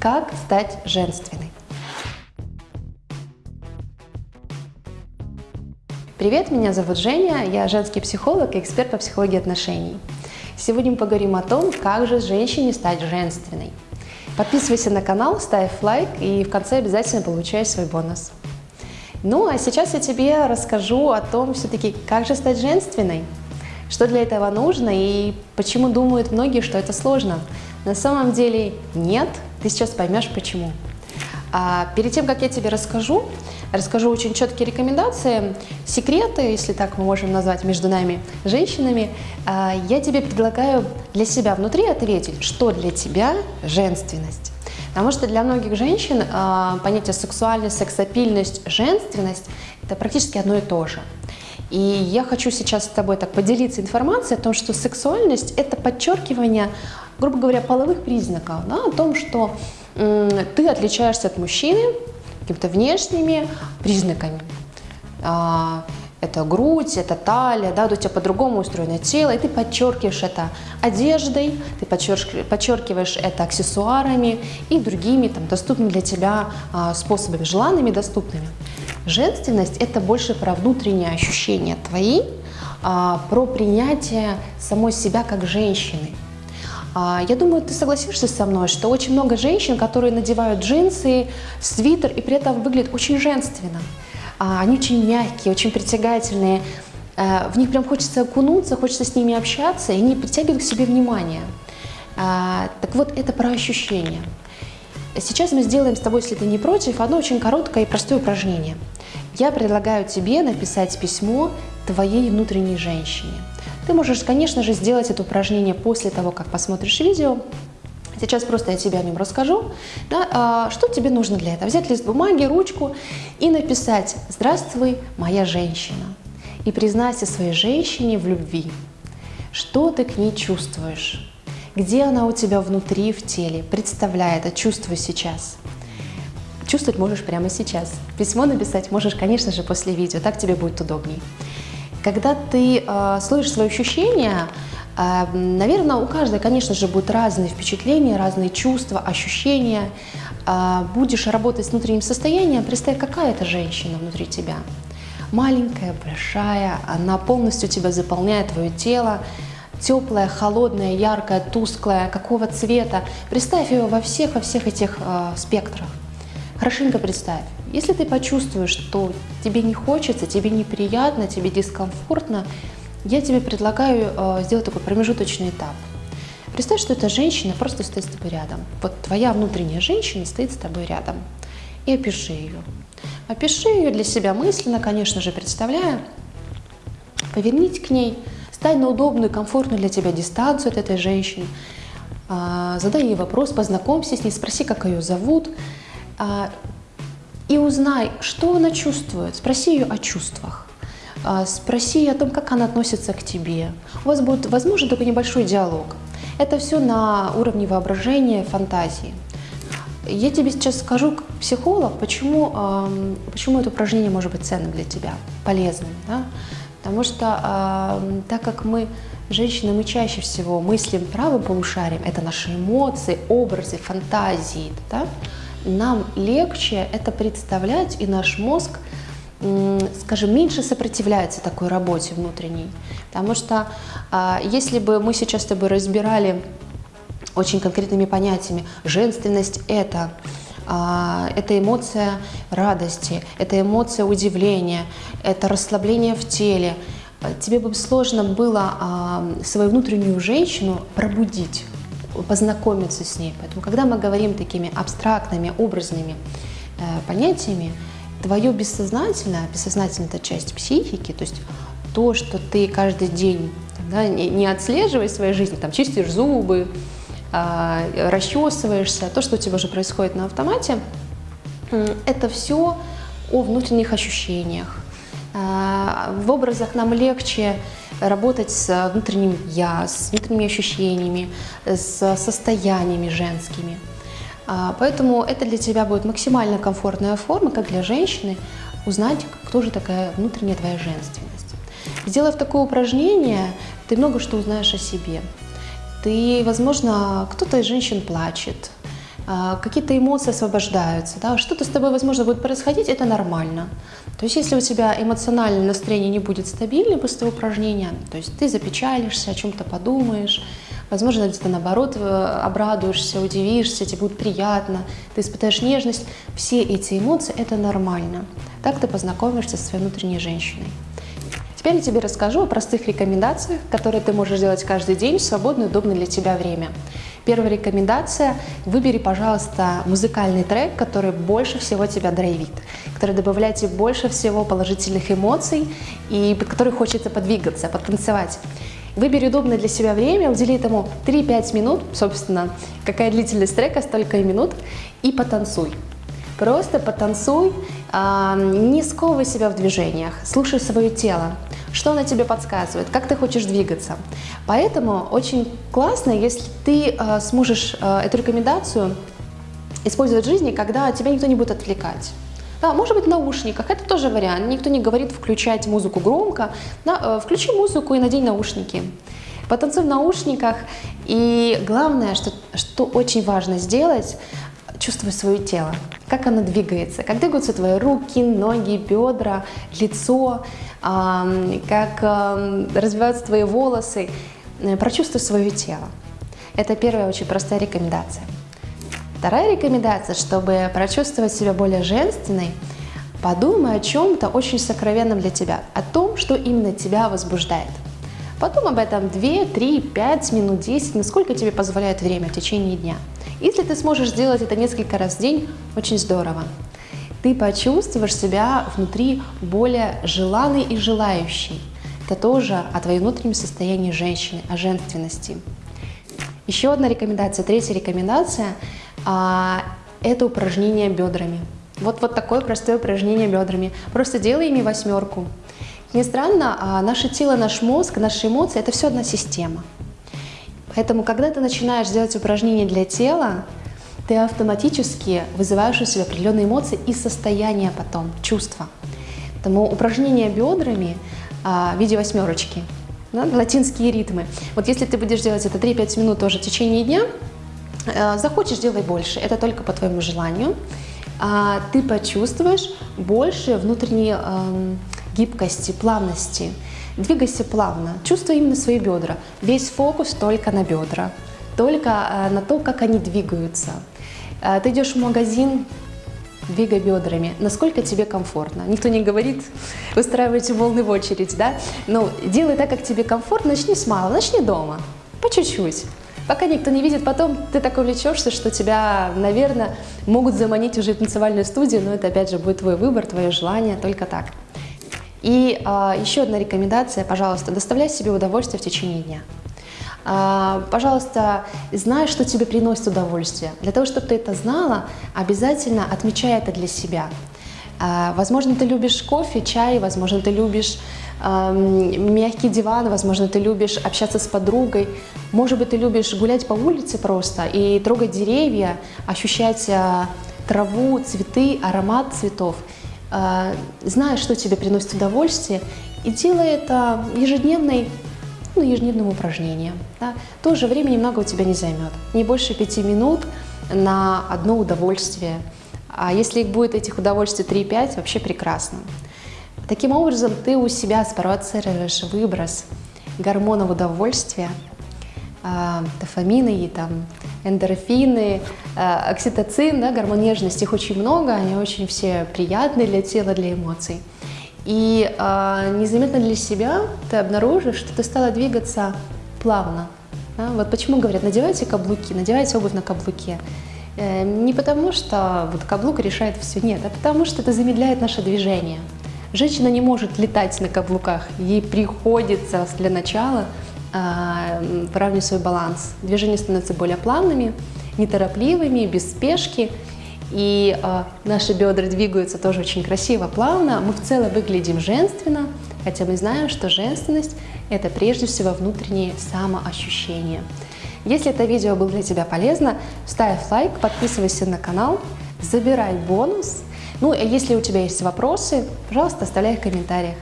Как стать женственной? Привет, меня зовут Женя, я женский психолог и эксперт по психологии отношений. Сегодня мы поговорим о том, как же женщине стать женственной. Подписывайся на канал, ставь лайк и в конце обязательно получай свой бонус. Ну а сейчас я тебе расскажу о том, все-таки, как же стать женственной, что для этого нужно и почему думают многие, что это сложно. На самом деле нет, ты сейчас поймешь почему. А перед тем, как я тебе расскажу, расскажу очень четкие рекомендации, секреты, если так мы можем назвать между нами, женщинами, а, я тебе предлагаю для себя внутри ответить, что для тебя женственность. Потому что для многих женщин а, понятие сексуальность, сексапильность, женственность – это практически одно и то же. И я хочу сейчас с тобой так поделиться информацией о том, что сексуальность – это подчеркивание, грубо говоря, половых признаков, да, о том, что ты отличаешься от мужчины какими-то внешними признаками. А, это грудь, это талия, да, у тебя по-другому устроено тело, и ты подчеркиваешь это одеждой, ты подчеркиваешь это аксессуарами и другими там, доступными для тебя а, способами, желанными, доступными. Женственность – это больше про внутренние ощущения твои, а, про принятие самой себя как женщины. А, я думаю, ты согласишься со мной, что очень много женщин, которые надевают джинсы, свитер и при этом выглядят очень женственно. А, они очень мягкие, очень притягательные. В них прям хочется окунуться, хочется с ними общаться, и они притягивают к себе внимание. Так вот, это про ощущения. Сейчас мы сделаем с тобой, если ты не против, одно очень короткое и простое упражнение. Я предлагаю тебе написать письмо твоей внутренней женщине. Ты можешь, конечно же, сделать это упражнение после того, как посмотришь видео. Сейчас просто я тебе о нем расскажу. Да, а, что тебе нужно для этого? Взять лист бумаги, ручку и написать «Здравствуй, моя женщина» и признайся своей женщине в любви. Что ты к ней чувствуешь? Где она у тебя внутри, в теле? Представляй это, чувствуй сейчас. Чувствовать можешь прямо сейчас. Письмо написать можешь, конечно же, после видео, так тебе будет удобней. Когда ты э, слышишь свои ощущения, э, наверное, у каждой, конечно же, будут разные впечатления, разные чувства, ощущения. Э, будешь работать с внутренним состоянием, представь, какая это женщина внутри тебя. Маленькая, большая, она полностью тебя заполняет, твое тело, теплая, холодная, яркая, тусклая, какого цвета. Представь ее во всех, во всех этих э, спектрах. Хорошенько представь. Если ты почувствуешь, что тебе не хочется, тебе неприятно, тебе дискомфортно, я тебе предлагаю э, сделать такой промежуточный этап. Представь, что эта женщина просто стоит с тобой рядом. Вот твоя внутренняя женщина стоит с тобой рядом. И опиши ее. Опиши ее для себя мысленно, конечно же, представляя. Повернись к ней, Стань на удобную, комфортную для тебя дистанцию от этой женщины. А, задай ей вопрос, познакомься с ней, спроси, как ее зовут. А, и узнай, что она чувствует. Спроси ее о чувствах. А, спроси о том, как она относится к тебе. У вас будет, возможно, такой небольшой диалог. Это все на уровне воображения, фантазии. Я тебе сейчас скажу, как психолог, почему, почему это упражнение может быть ценным для тебя, полезным. Да? Потому что э, так как мы, женщины, мы чаще всего мыслим правым полушарием, это наши эмоции, образы, фантазии, да? нам легче это представлять, и наш мозг, скажем, меньше сопротивляется такой работе внутренней. Потому что э, если бы мы сейчас с тобой разбирали очень конкретными понятиями, женственность – это это эмоция радости, это эмоция удивления, это расслабление в теле. Тебе бы сложно было а, свою внутреннюю женщину пробудить, познакомиться с ней. Поэтому, когда мы говорим такими абстрактными, образными э, понятиями, твое бессознательное, бессознательная это часть психики, то есть то, что ты каждый день да, не, не отслеживаешь в своей жизни, там, чистишь зубы, а, расчесываешься, то, что у тебя уже происходит на автомате, это все о внутренних ощущениях. А, в образах нам легче работать с внутренним «я», с внутренними ощущениями, с состояниями женскими. А, поэтому это для тебя будет максимально комфортная форма, как для женщины, узнать, кто же такая внутренняя твоя женственность. Сделав такое упражнение, ты много что узнаешь о себе. Ты, возможно, кто-то из женщин плачет, а, какие-то эмоции освобождаются, да, что-то с тобой, возможно, будет происходить, это нормально. То есть если у тебя эмоциональное настроение не будет стабильным после упражнения, то есть ты запечалишься, о чем-то подумаешь, возможно, где-то наоборот э, обрадуешься, удивишься, тебе будет приятно, ты испытаешь нежность, все эти эмоции – это нормально. Так ты познакомишься со своей внутренней женщиной. Теперь я тебе расскажу о простых рекомендациях, которые ты можешь делать каждый день в свободное удобное для тебя время. Первая рекомендация – выбери, пожалуйста, музыкальный трек, который больше всего тебя драйвит, который добавляет тебе больше всего положительных эмоций и под который хочется подвигаться, потанцевать. Выбери удобное для себя время, удели этому 3-5 минут, собственно, какая длительность трека, столько и минут, и потанцуй. Просто потанцуй, а, не сковывай себя в движениях, слушай свое тело, что оно тебе подсказывает, как ты хочешь двигаться. Поэтому очень классно, если ты а, сможешь а, эту рекомендацию использовать в жизни, когда тебя никто не будет отвлекать. Да, может быть в наушниках, это тоже вариант. Никто не говорит включать музыку громко. Да, включи музыку и надень наушники. Потанцуй в наушниках. И главное, что, что очень важно сделать, чувствуй свое тело, как оно двигается, как двигаются твои руки, ноги, бедра, лицо, как развиваются твои волосы. Э, прочувствуй свое тело. Это первая очень простая рекомендация. Вторая рекомендация, чтобы прочувствовать себя более женственной, подумай о чем-то очень сокровенном для тебя, о том, что именно тебя возбуждает. Потом об этом 2, 3, 5 минут, 10, насколько тебе позволяет время в течение дня. Если ты сможешь сделать это несколько раз в день, очень здорово. Ты почувствуешь себя внутри более желанной и желающей. Это тоже о твоем внутреннем состоянии женщины, о женственности. Еще одна рекомендация, третья рекомендация а, – это упражнение бедрами. Вот, вот такое простое упражнение бедрами. Просто делай ими восьмерку. Не странно, а наше тело, наш мозг, наши эмоции – это все одна система. Поэтому, когда ты начинаешь делать упражнения для тела, ты автоматически вызываешь у себя определенные эмоции и состояние потом, чувства. Поэтому упражнения бедрами а, в виде восьмерочки, да, латинские ритмы. Вот если ты будешь делать это 3-5 минут тоже в течение дня, а, захочешь, делай больше. Это только по твоему желанию. А, ты почувствуешь больше внутренней а, гибкости, плавности. Двигайся плавно, чувствуй именно свои бедра. Весь фокус только на бедра, только э, на то, как они двигаются. Э, ты идешь в магазин, двигай бедрами, насколько тебе комфортно. Никто не говорит, устраивайте волны в очередь, да? Но делай так, как тебе комфортно, начни с малого, начни дома, по чуть-чуть. Пока никто не видит, потом ты так увлечешься, что тебя, наверное, могут заманить уже в танцевальную студию, но это опять же будет твой выбор, твое желание, только так. И а, еще одна рекомендация, пожалуйста, доставляй себе удовольствие в течение дня. А, пожалуйста, знай, что тебе приносит удовольствие. Для того, чтобы ты это знала, обязательно отмечай это для себя. А, возможно, ты любишь кофе, чай, возможно, ты любишь э, мягкий диван, возможно, ты любишь общаться с подругой, может быть, ты любишь гулять по улице просто и трогать деревья, ощущать э, траву, цветы, аромат цветов. А, зная, что тебе приносит удовольствие, и делай это ежедневной, ну, ежедневным упражнением. Да. Тоже времени много у тебя не займет, не больше пяти минут на одно удовольствие. А если их будет этих удовольствий 3-5, вообще прекрасно. Таким образом, ты у себя спровоцируешь выброс гормонов удовольствия, дофамины и там эндорфины, а, окситоцин, да, гормон нежности, их очень много, они очень все приятные для тела, для эмоций. И э, незаметно для себя ты обнаружишь, что ты стала двигаться плавно. Да? Вот почему говорят, надевайте каблуки, надевайте обувь на каблуке. Э, не потому, что вот каблук решает все, нет, а потому что это замедляет наше движение. Женщина не может летать на каблуках, ей приходится для начала а, выравнивать свой баланс. Движения становятся более плавными, неторопливыми, без спешки. И э, наши бедра двигаются тоже очень красиво, плавно. Мы в целом выглядим женственно, хотя мы знаем, что женственность – это прежде всего внутреннее самоощущение. Если это видео было для тебя полезно, ставь лайк, подписывайся на канал, забирай бонус. Ну, а если у тебя есть вопросы, пожалуйста, оставляй их в комментариях.